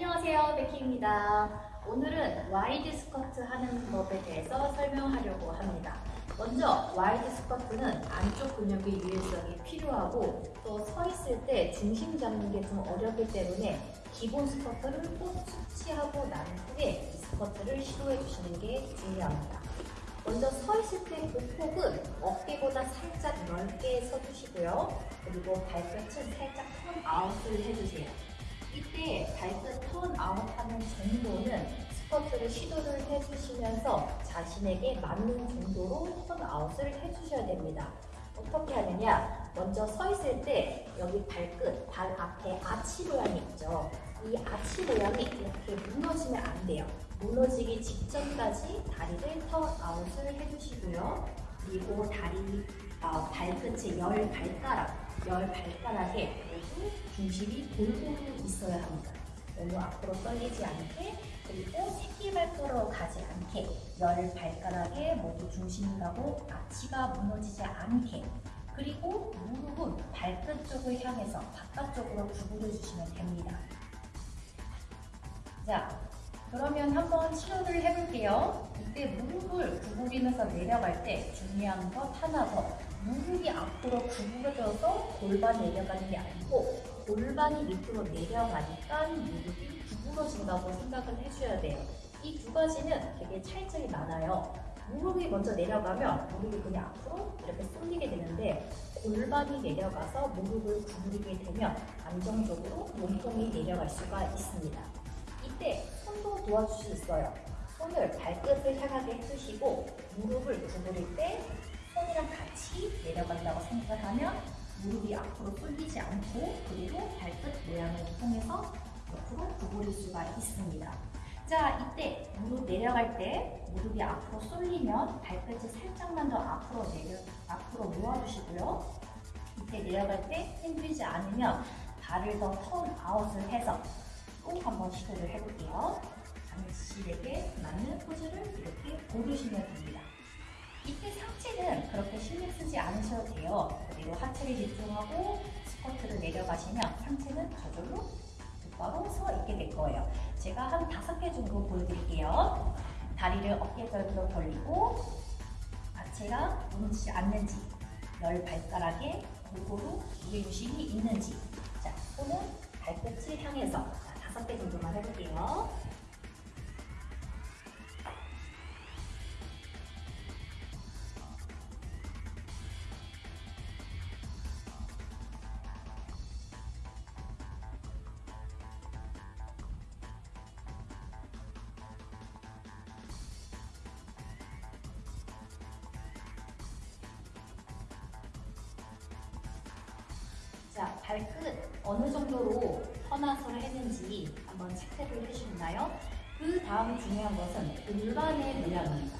안녕하세요 베키입니다. 오늘은 wide 스쿼트 하는 법에 대해서 설명하려고 합니다. 먼저 wide 스쿼트는 안쪽 근육의 유연성이 필요하고 또 서 있을 때 중심 잡는 게 좀 어렵기 때문에 기본 스쿼트를 꼭 숙지하고 난 후에 이 스쿼트를 시도해 주시는 게 중요합니다. 먼저 서 있을 때 보폭은 어깨보다 살짝 넓게 서주시고요. 그리고 발끝은 살짝 turn out을 해주세요 이때 발끝 turn out하는 정도는 스쿼트를 시도를 해주시면서 자신에게 맞는 정도로 turn out을 해주셔야 됩니다. 어떻게 하느냐? 먼저 서 있을 때 여기 발끝, 발 앞에 아치 모양이 있죠. 이 아치 모양이 이렇게 무너지면 안 돼요. 무너지기 직전까지 다리를 turn out을 해주시고요. 그리고 다리, 어, 발끝의 열 발가락, 열 발가락에 모두 중심이 골고루 있어야 합니다. 너무 앞으로 떨리지 않게 그리고 새끼발가락으로 가지 않게 열 발가락에 모두 중심이 가고 아치가 무너지지 않게 그리고 무릎은 발끝 쪽을 향해서 바깥쪽으로 구부려 주시면 됩니다. 자, 그러면 한번 시도를 해볼게요. 이때 무릎을 구부리면서 내려갈 때 중요한 것 하나 더. 무릎이 앞으로 구부러져서 골반 내려가는 게 아니고 골반이 밑으로 내려가니까 무릎이 구부러진다고 생각을 해줘야 돼요. 이 두 가지는 되게 차이점이 많아요. 무릎이 먼저 내려가면 무릎이 그냥 앞으로 이렇게 쏠리게 되는데 골반이 내려가서 무릎을 구부리게 되면 안정적으로 몸통이 내려갈 수가 있습니다. 이때 손도 도와줄 수 있어요. 손을 발끝을 향하게 해주시고 무릎을 구부릴 때 손이랑 같이 내려간다고 생각을 하면 무릎이 앞으로 쏠리지 않고 그리고 발끝 모양을 통해서 옆으로 구부릴 수가 있습니다. 자, 이때 무릎 내려갈 때 무릎이 앞으로 쏠리면 발끝을 살짝만 더 앞으로 내려 앞으로 모아주시고요. 이때 내려갈 때 힘들지 않으면 발을 더 턴 아웃을 해서 또 한번 시도를 해볼게요. 당신에게 맞는 포즈를 이렇게 고르시면 됩니다. 이때 상체는 그렇게 신경 쓰지 않으셔도 돼요. 그리고 하체를 집중하고 스쿼트를 내려가시면 상체는 저절로 똑바로 서 있게 될 거예요. 제가 한 다섯 개 정도 보여드릴게요. 다리를 어깨 절로 벌리고 하체가 무너지지 않는지 열 발가락에 골고루 무게중심이 있는지 자, 손은 발끝을 향해서 자, 다섯 개 정도만 해볼게요. 자, 발끝 어느 정도로 터나서를 했는지 한번 체크를 해주셨나요? 그 다음 중요한 것은 골반의 모양입니다.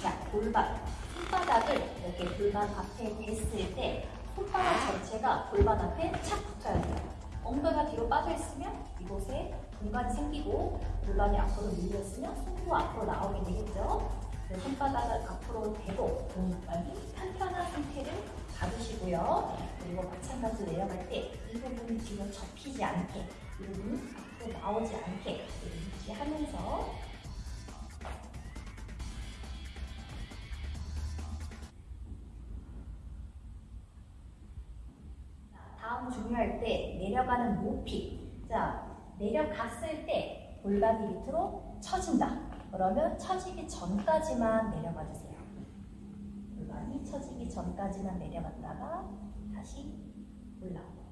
자, 골반. 손바닥을 이렇게 골반 앞에 댔을 때 손바닥 전체가 골반 앞에 착 붙어야 돼요. 엉덩이가 뒤로 빠져 있으면 이곳에 공간이 생기고 골반이 앞으로 밀려 있으면 손도 앞으로 나오게 되겠죠. 그 손바닥을 앞으로 대고 골반이 편편한 상태를 잡으시고요. 그리고 마찬가지로 내려갈 때 이 부분이 뒤로 접히지 않게 이 부분이 앞으로 나오지 않게 유지하면서 다음 중요할 때 내려가는 높이 자 내려갔을 때 골반이 밑으로 처진다. 그러면 처지기 전까지만 내려가 주세요 골반이 처지기 전까지만 내려갔다가 다시 올라오고